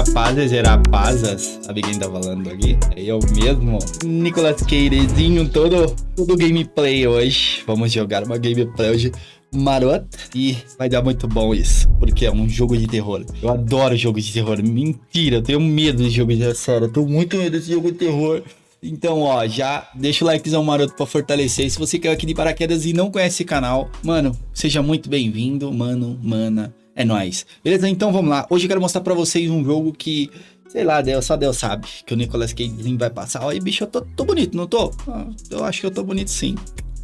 rapazes e rapazas, sabe quem tá falando aqui? É eu mesmo, Nicolas Queirezinho, todo, todo gameplay hoje. Vamos jogar uma gameplay hoje marota e vai dar muito bom isso, porque é um jogo de terror. Eu adoro jogo de terror. Mentira, eu tenho medo de jogo de terror. Sério, eu tô muito medo desse jogo de terror. Então, ó, já deixa o likezão maroto pra fortalecer. Se você caiu aqui de paraquedas e não conhece esse canal, mano, seja muito bem-vindo, mano, mana. É nóis. Beleza? Então vamos lá. Hoje eu quero mostrar pra vocês um jogo que, sei lá, Deus, só Deus sabe que o Nicolas Cage vai passar. Olha, bicho, eu tô, tô bonito, não tô? Ah, eu acho que eu tô bonito sim.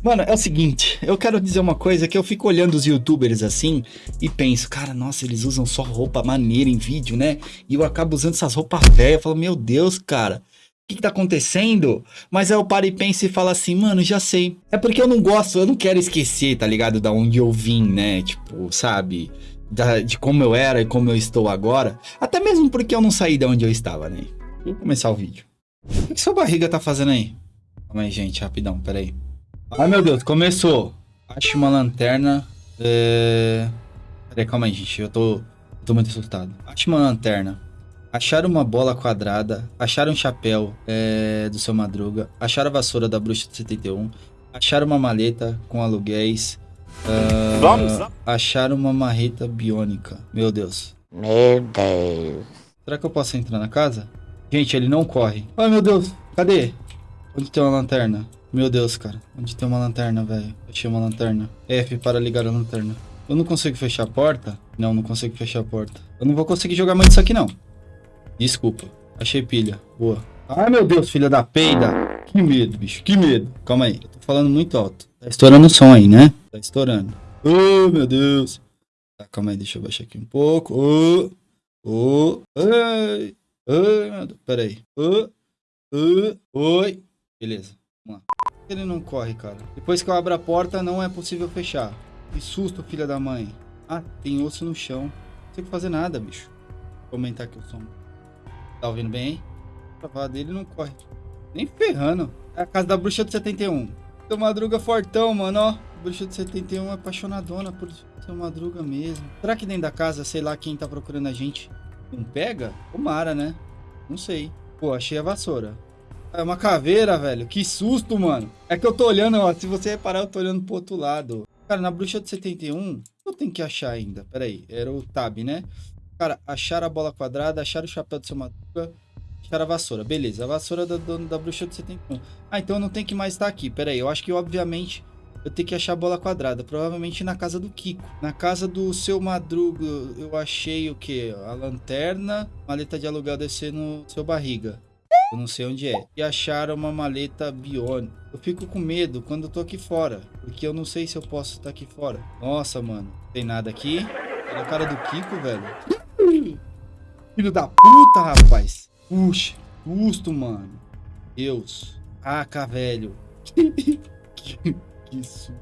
Mano, é o seguinte, eu quero dizer uma coisa que eu fico olhando os youtubers assim e penso, cara, nossa, eles usam só roupa maneira em vídeo, né? E eu acabo usando essas roupas velhas, falo, meu Deus, cara, o que, que tá acontecendo? Mas aí eu paro e penso e falo assim, mano, já sei. É porque eu não gosto, eu não quero esquecer, tá ligado? Da onde eu vim, né? Tipo, sabe? Da, de como eu era e como eu estou agora. Até mesmo porque eu não saí de onde eu estava, né? Vou começar o vídeo. O que sua barriga tá fazendo aí? Calma aí, gente, rapidão, peraí. Ai, meu Deus, começou. Acho uma lanterna. É... Peraí, calma aí, gente. Eu tô, tô muito assustado. Acho uma lanterna. Acharam uma bola quadrada. Acharam um chapéu é, do seu Madruga. Acharam a vassoura da bruxa de 71. Acharam uma maleta com aluguéis. Uh, Vamos! Acharam uma marreta biônica. Meu Deus. Meu Deus. Será que eu posso entrar na casa? Gente, ele não corre. Ai, meu Deus. Cadê? Onde tem uma lanterna? Meu Deus, cara. Onde tem uma lanterna, velho? Achei uma lanterna. F para ligar a lanterna. Eu não consigo fechar a porta? Não, não consigo fechar a porta. Eu não vou conseguir jogar mais isso aqui, não. Desculpa. Achei pilha. Boa. Ai, meu Deus, filha da peida. Que medo, bicho. Que medo. Calma aí. Eu tô falando muito alto. Tá estourando o som aí, né? Tá estourando. Oh, meu Deus. Tá, calma aí. Deixa eu baixar aqui um pouco. Oh. Oh. Ai. Ai, meu Deus. Pera aí. Oh. Oh. Oi. Beleza. Vamos lá. Ele não corre, cara. Depois que eu abro a porta, não é possível fechar. Que susto, filha da mãe. Ah, tem osso no chão. Não sei fazer nada, bicho. Vou aumentar aqui o som. Tá ouvindo bem? A dele não corre. Nem ferrando. É a casa da bruxa do 71. Seu Madruga fortão, mano, ó. Bruxa do 71 é apaixonadona por seu Madruga mesmo. Será que dentro da casa, sei lá, quem tá procurando a gente não pega? Tomara, né? Não sei. Pô, achei a vassoura. É uma caveira, velho. Que susto, mano. É que eu tô olhando, ó. Se você reparar, eu tô olhando pro outro lado. Cara, na bruxa de 71, eu tenho que achar ainda. Pera aí. Era o tab, né? Cara, achar a bola quadrada, achar o chapéu do seu madruga, achar a vassoura. Beleza, a vassoura da, da, da bruxa de 71. Ah, então eu não tenho que mais estar aqui. Pera aí. Eu acho que, obviamente, eu tenho que achar a bola quadrada. Provavelmente na casa do Kiko. Na casa do seu Madruga, eu achei o que? A lanterna, maleta de aluguel descer no seu barriga. Eu não sei onde é. E acharam uma maleta biônica. Eu fico com medo quando eu tô aqui fora. Porque eu não sei se eu posso estar aqui fora. Nossa, mano. Tem nada aqui. Olha a cara do Kiko, velho. Filho da puta, rapaz. Puxa. Custo, mano. Deus. Caca, velho. que, isso,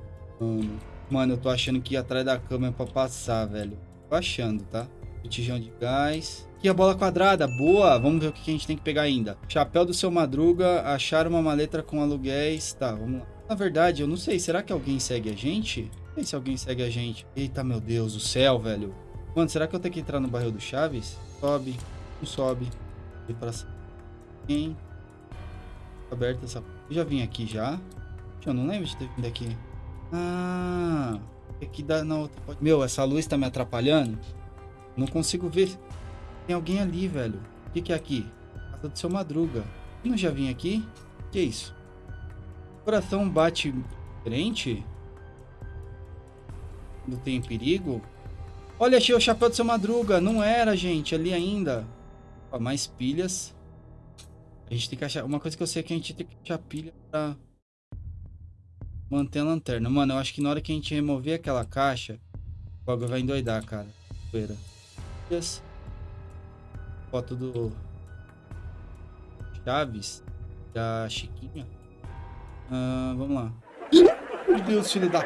mano. Eu tô achando que atrás da câmera pra passar, velho. Tô achando, tá? Botijão de gás. Aqui a bola quadrada, boa. Vamos ver o que a gente tem que pegar ainda. Chapéu do seu Madruga, achar uma maleta com aluguéis. Tá, vamos lá. Na verdade, eu não sei, será que alguém segue a gente? Não sei se alguém segue a gente. Eita, meu Deus do céu, velho. Mano, será que eu tenho que entrar no barril do Chaves? Sobe, não sobe. E pra Quem? Aberta essa... Eu já vim aqui já. Eu não lembro de ter vindo aqui. Ah... Aqui dá na outra... Meu, essa luz tá me atrapalhando. Não consigo ver. Tem alguém ali, velho. O que, que é aqui? Casa do seu Madruga. Eu não já vim aqui? Que é isso? O coração bate diferente? Não tem perigo? Olha, achei o chapéu do seu Madruga. Não era, gente. Ali ainda. Ó, mais pilhas. A gente tem que achar... Uma coisa que eu sei é que a gente tem que achar pilha pra... Manter a lanterna. Mano, eu acho que na hora que a gente remover aquela caixa... O bagulho vai endoidar, cara. Poeira. Pilhas foto do Chaves, da Chiquinha. Uh, vamos lá. Meu Deus, filho da...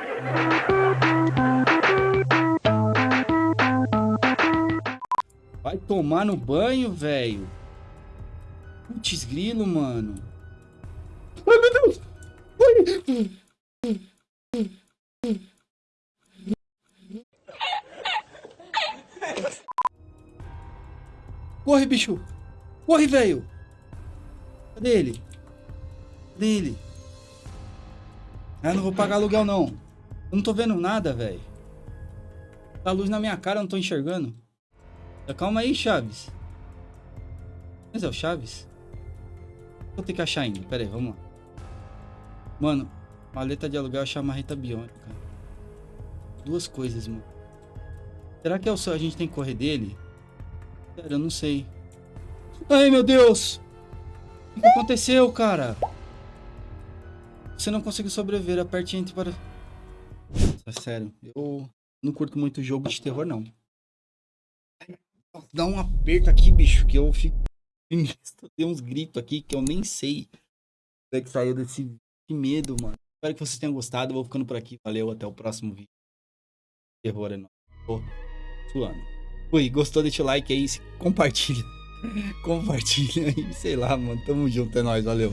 Vai tomar no banho, velho. Putz grilo, mano. Ai, meu Deus. Ai. Corre, bicho! Corre, velho! Cadê ele? Cadê ele? Ah, não vou pagar aluguel, não. Eu não tô vendo nada, velho. Tá luz na minha cara, eu não tô enxergando. Calma aí, Chaves. Mas é o Chaves? Vou ter que achar ainda. Pera aí, vamos lá. Mano, maleta de aluguel achar uma reta biônica. Duas coisas, mano. Será que é o seu? A gente tem que correr dele? Sério, eu não sei. Ai, meu Deus! O que aconteceu, cara? Você não conseguiu sobreviver. Aperte entre para... É sério, eu não curto muito jogo de terror, não. Dá um aperto aqui, bicho, que eu fico... Tem uns gritos aqui que eu nem sei. Como é que saiu desse medo, mano. Espero que vocês tenham gostado. Vou ficando por aqui. Valeu, até o próximo vídeo. Terror é nóis. Tô suando. Fui, gostou? Deixa o like aí, compartilha. compartilha aí, sei lá, mano. Tamo junto, é nóis, valeu.